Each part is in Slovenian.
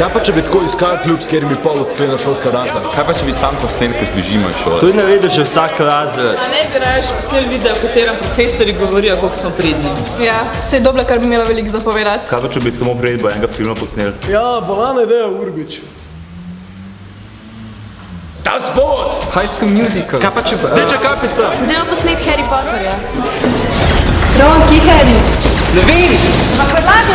Kaj pa, če bi tako iskal klub, s katerim bi pol odklenil šolska vrata? Kaj pa, če bi sam posnetke z bližino iz šole? Tudi ne vidiš že vsak razred. A ne bi raje posneli video, v katerem profesori govorijo, koliko smo pridni. Ja, se je dobro, kar bi imela veliko zapovedati. Kaj pa, če bi samo prijedbo enega filma posneli? Ja, bolana ideja, Urbič. Ta spot! High School Musical. Kaj pa če pa? Rdeča kapica! Dajmo posnet Harry Potterja. Ron, kje je Harry? Ne vem! Predlagaš,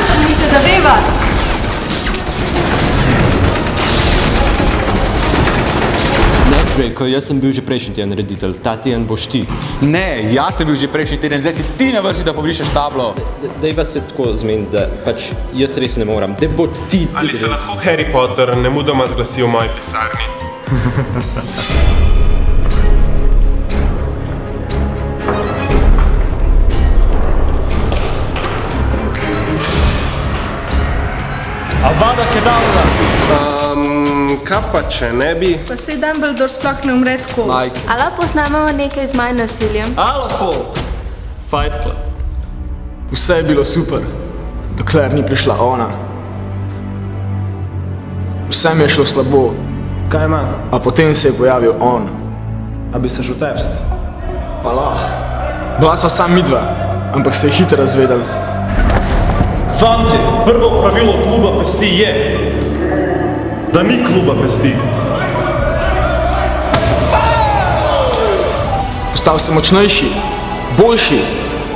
Ne, Žveljko, jaz sem bil že prejšnji teden reditelj, ta teden boš ti. Ne, jaz sem bil že prejšnji teden, zdaj si ti na vrsti, da pobrišeš tablo. Daj vas se tako zmeni, da pač jaz res ne moram, da bo ti. Ali se lahko Harry Potter nemudoma zglasi v moji pisarni? Avada Kedavra! Kaj pa če ne bi? Pa se Dumbledore sploh ne umre tako. Mike. A lahko posnamemo nekaj z manj nasiljem? Alafo! Fight Club. Vse je bilo super, dokler ni prišla ona. Vse mi je šlo slabo. Kaj ima? A potem se je pojavil on. A bi se že utepst? Pa lahko. Bila sva sam midva, ampak se je hitro razvedel. Fantje, prvo pravilo kluba pesti je, da ni kluba pesti. Postal sem močnejši, boljši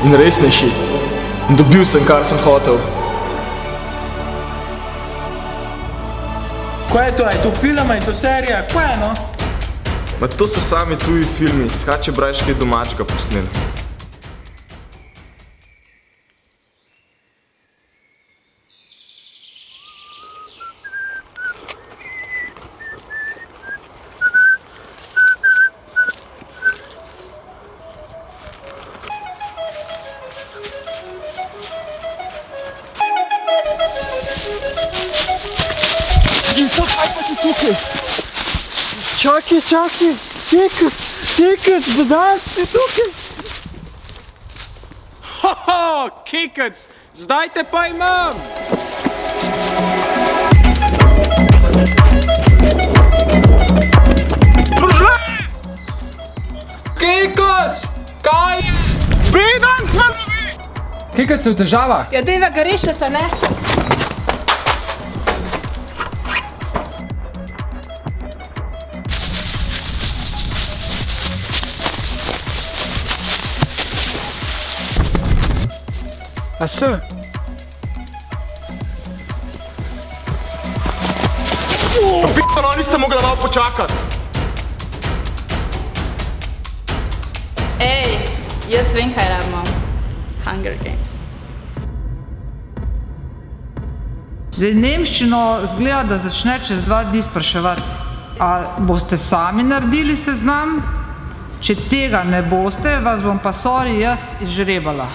in resnejši. In dobil sem, kar sem hotel. Kaj je to? Je to film, je to serija? Kaj je no? Ma to so sami tuji filmi, kaj če brajš kaj domačega posneli. Čakaj, čakaj, tekec, tekec, bazar si tukaj. Hoho, kekec, zdaj te pa imam! Kekec, kaj je? Beden sem! Kekec je v težavah. Ja, dejva ga rešite, ne? A se? Pitano, niste mogli malo počakati. Ej, jaz vem, kaj rabimo. Hunger Games. Zdaj, Nemščino zgleda, da začne čez dva dni spraševati. A boste sami naredili seznam? Če tega ne boste, vas bom pa sorry jaz izžrebala.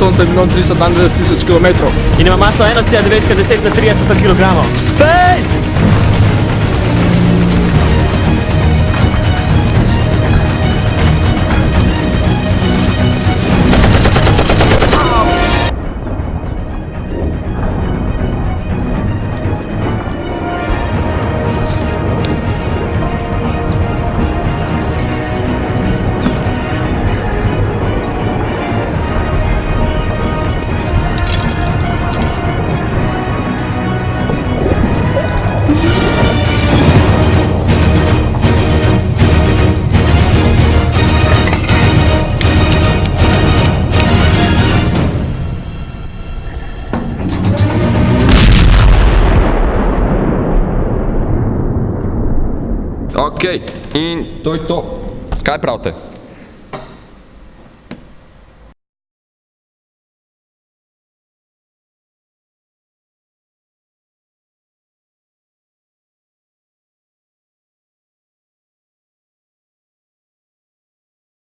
Sonca je milijon 392 tisoč kilometrov. In ima maso 1,9 10 na 30 kg. Space! Ok, in to je to. Kaj pravite?